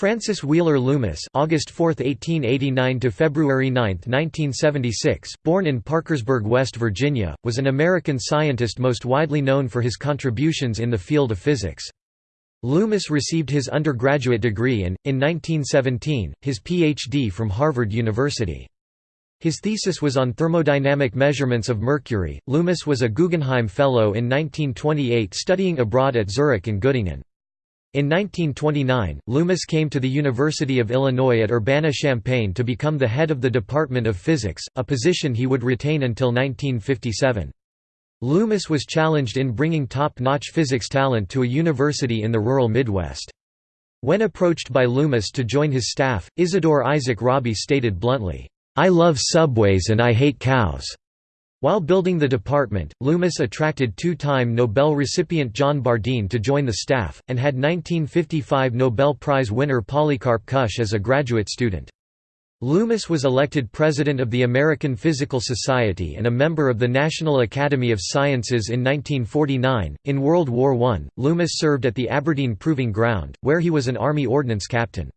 Francis Wheeler Loomis August 4, 1889 to February 9, 1976, born in Parkersburg, West Virginia, was an American scientist most widely known for his contributions in the field of physics. Loomis received his undergraduate degree and, in 1917, his Ph.D. from Harvard University. His thesis was on thermodynamic measurements of mercury. Loomis was a Guggenheim Fellow in 1928 studying abroad at Zurich and Göttingen. In 1929, Loomis came to the University of Illinois at Urbana-Champaign to become the head of the Department of Physics, a position he would retain until 1957. Loomis was challenged in bringing top-notch physics talent to a university in the rural Midwest. When approached by Loomis to join his staff, Isidor Isaac Rabi stated bluntly, "'I love subways and I hate cows. While building the department, Loomis attracted two-time Nobel recipient John Bardeen to join the staff, and had 1955 Nobel Prize winner Polycarp Kusch as a graduate student. Loomis was elected president of the American Physical Society and a member of the National Academy of Sciences in 1949. In World War I, Loomis served at the Aberdeen Proving Ground, where he was an Army Ordnance captain.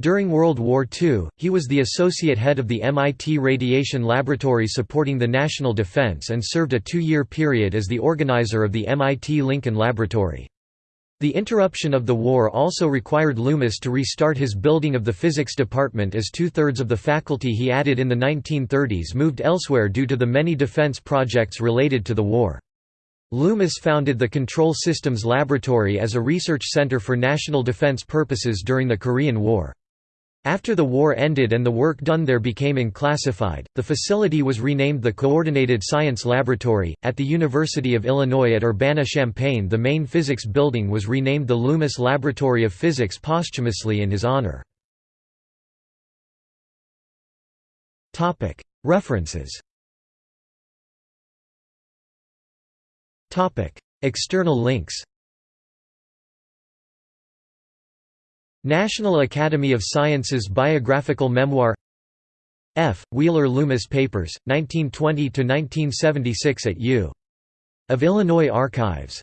During World War II, he was the associate head of the MIT Radiation Laboratory supporting the national defense and served a two-year period as the organizer of the MIT Lincoln Laboratory. The interruption of the war also required Loomis to restart his building of the physics department as two-thirds of the faculty he added in the 1930s moved elsewhere due to the many defense projects related to the war. Loomis founded the Control Systems Laboratory as a research center for national defense purposes during the Korean War. After the war ended and the work done there became unclassified, the facility was renamed the Coordinated Science Laboratory. At the University of Illinois at Urbana Champaign, the main physics building was renamed the Loomis Laboratory of Physics posthumously in his honor. References External links National Academy of Sciences Biographical Memoir F. Wheeler Loomis Papers, 1920–1976 at U. of Illinois Archives